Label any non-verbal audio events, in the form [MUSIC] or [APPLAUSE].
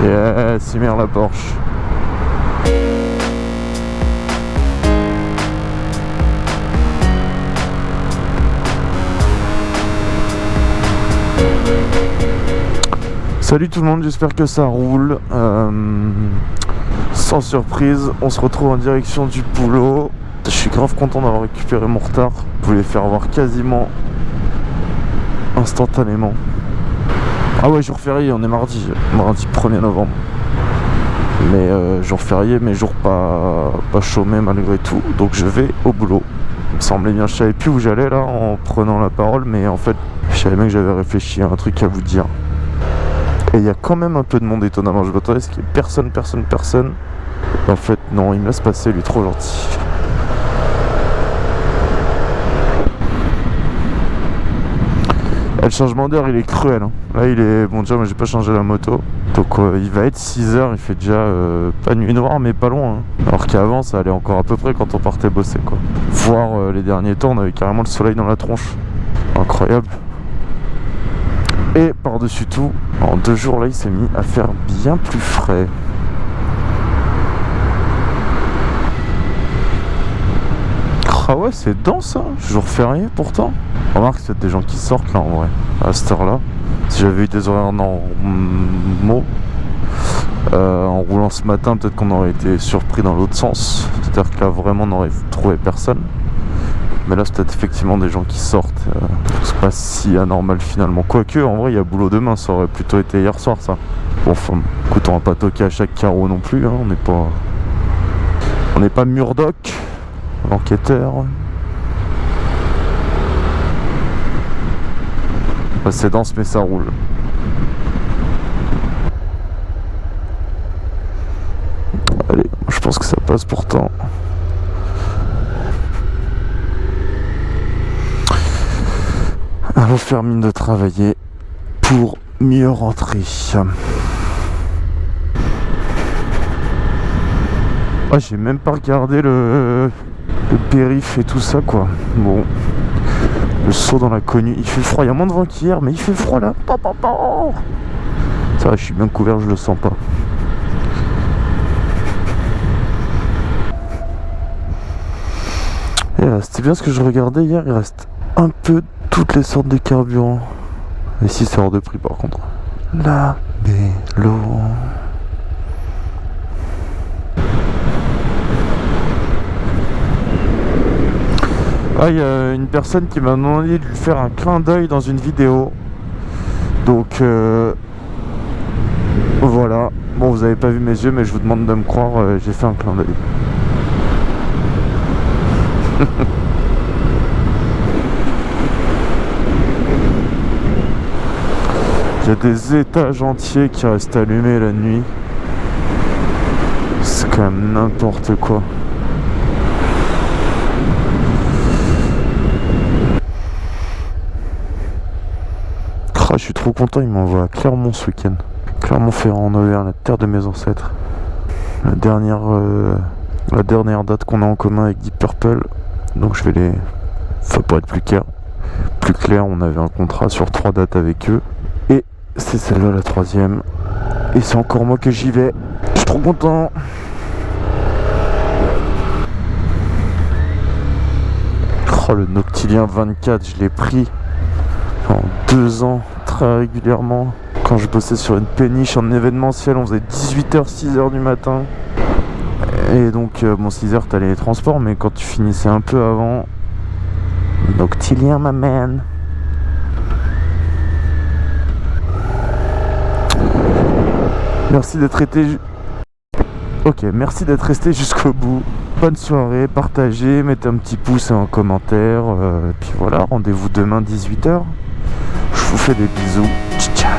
Yes, il la Porsche. Salut tout le monde, j'espère que ça roule. Euh, sans surprise, on se retrouve en direction du boulot. Je suis grave content d'avoir récupéré mon retard. Je voulais faire voir quasiment instantanément. Ah ouais, jour férié, on est mardi, mardi 1er novembre. Mais euh, jour férié, mais jour pas, pas chômé malgré tout. Donc je vais au boulot. Il me semblait bien, je savais plus où j'allais là en prenant la parole, mais en fait, je savais bien que j'avais réfléchi à un truc à vous dire. Et il y a quand même un peu de monde étonnamment. Je m'attendais à ce qu'il y personne, personne, personne. En fait, non, il me laisse passer, lui, trop gentil. Le changement d'heure il est cruel hein. Là il est... Bon déjà moi j'ai pas changé la moto. Donc euh, il va être 6h Il fait déjà euh, pas nuit noire mais pas loin hein. Alors qu'avant ça allait encore à peu près quand on partait bosser quoi. Voir euh, les derniers temps on avait carrément le soleil dans la tronche. Incroyable. Et par dessus tout En deux jours là il s'est mis à faire bien plus frais Ah ouais c'est dense hein Jour férié pourtant Remarque, c'est des gens qui sortent là en vrai, à cette heure-là. Si j'avais eu des horaires normaux, euh, en roulant ce matin, peut-être qu'on aurait été surpris dans l'autre sens. C'est-à-dire que là, vraiment, on n'aurait trouvé personne. Mais là, c'est peut-être effectivement des gens qui sortent. Euh, c'est pas si anormal finalement. Quoique, en vrai, il y a boulot demain. Ça aurait plutôt été hier soir, ça. Bon, enfin, écoute, on va pas toquer à chaque carreau non plus. Hein. On n'est pas... On n'est pas Murdoch, l'enquêteur. c'est dense mais ça roule. Allez, je pense que ça passe pourtant. Alors faire mine de travailler pour mieux rentrer. Ah, j'ai même pas regardé le, le périph et tout ça quoi. Bon, le saut dans l'inconnu. Il fait froid, il y a moins de vent qu'hier, mais il fait froid là. Ça va, je suis bien couvert, je le sens pas. C'était bien ce que je regardais hier, il reste un peu toutes les sortes de carburants. Et si c'est hors de prix par contre. La vélo. Ah, il y a une personne qui m'a demandé de lui faire un clin d'œil dans une vidéo. Donc, euh, voilà. Bon, vous avez pas vu mes yeux, mais je vous demande de me croire, euh, j'ai fait un clin d'œil. [LAUGHS] Il y a des étages entiers qui restent allumés la nuit. C'est quand même n'importe quoi. Je suis trop content, il m'envoie à Clermont ce week-end. Clermont-Ferrand en Auvergne, la terre de mes ancêtres. La dernière, euh, la dernière date qu'on a en commun avec Deep Purple. Donc je vais les... Enfin pour être plus clair, plus clair, on avait un contrat sur trois dates avec eux. Et c'est celle-là la troisième. Et c'est encore moi que j'y vais. Je suis trop content. Oh le Noctilien 24, je l'ai pris en deux ans régulièrement. Quand je bossais sur une péniche en événementiel, on faisait 18h, 6h du matin. Et donc, euh, bon, 6h, t'allais les transports, mais quand tu finissais un peu avant, Noctilien, ma man. Merci d'être été... Ok, merci d'être resté jusqu'au bout. Bonne soirée, partagez, mettez un petit pouce et un commentaire. Euh, et puis voilà, rendez-vous demain 18h. Je vous fais des bisous. Ciao